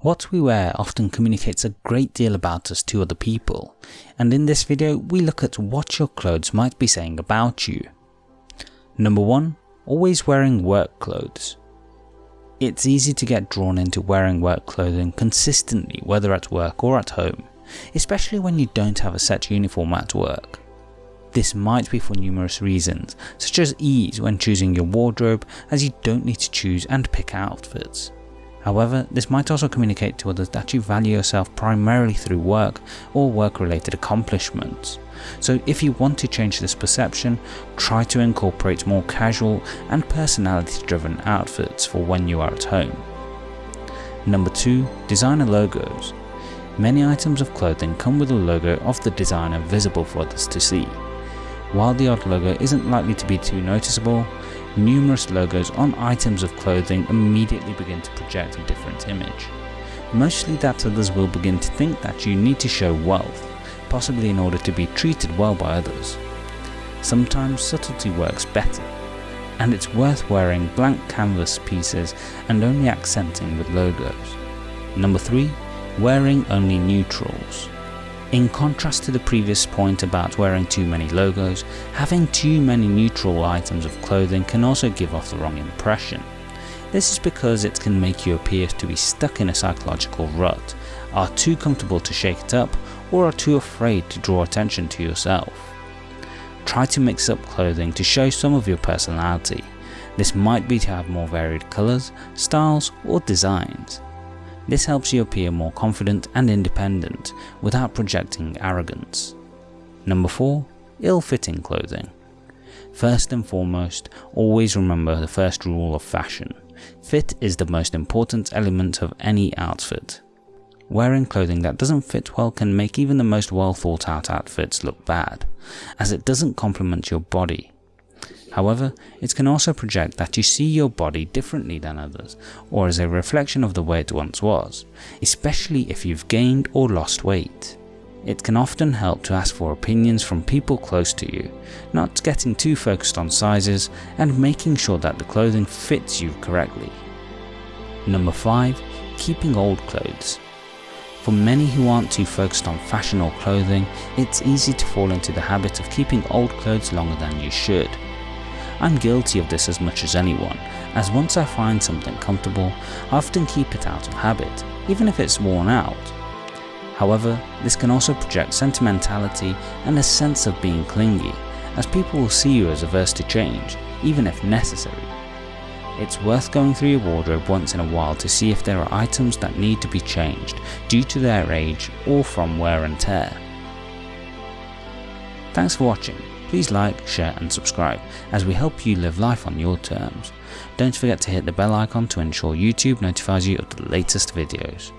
What we wear often communicates a great deal about us to other people, and in this video we look at what your clothes might be saying about you. Number 1. Always wearing work clothes. It's easy to get drawn into wearing work clothing consistently whether at work or at home, especially when you don't have a set uniform at work. This might be for numerous reasons, such as ease when choosing your wardrobe as you don't need to choose and pick outfits. However, this might also communicate to others that you value yourself primarily through work or work related accomplishments. So if you want to change this perception, try to incorporate more casual and personality driven outfits for when you are at home. Number 2. Designer Logos Many items of clothing come with a logo of the designer visible for others to see. While the odd logo isn't likely to be too noticeable, numerous logos on items of clothing immediately begin to project a different image. Mostly that others will begin to think that you need to show wealth, possibly in order to be treated well by others. Sometimes subtlety works better, and it's worth wearing blank canvas pieces and only accenting with logos. Number 3. Wearing only neutrals. In contrast to the previous point about wearing too many logos, having too many neutral items of clothing can also give off the wrong impression. This is because it can make you appear to be stuck in a psychological rut, are too comfortable to shake it up, or are too afraid to draw attention to yourself. Try to mix up clothing to show some of your personality. This might be to have more varied colours, styles or designs. This helps you appear more confident and independent without projecting arrogance. Number 4. Ill-fitting clothing. First and foremost, always remember the first rule of fashion. Fit is the most important element of any outfit. Wearing clothing that doesn't fit well can make even the most well thought out outfits look bad, as it doesn't complement your body However, it can also project that you see your body differently than others, or as a reflection of the way it once was, especially if you've gained or lost weight. It can often help to ask for opinions from people close to you, not getting too focused on sizes and making sure that the clothing fits you correctly. Number 5. Keeping old clothes. For many who aren't too focused on fashion or clothing, it's easy to fall into the habit of keeping old clothes longer than you should. I'm guilty of this as much as anyone, as once I find something comfortable, I often keep it out of habit, even if it's worn out. However, this can also project sentimentality and a sense of being clingy, as people will see you as averse to change, even if necessary. It's worth going through your wardrobe once in a while to see if there are items that need to be changed due to their age or from wear and tear. Thanks for watching. Please like, share and subscribe as we help you live life on your terms. Don't forget to hit the bell icon to ensure YouTube notifies you of the latest videos.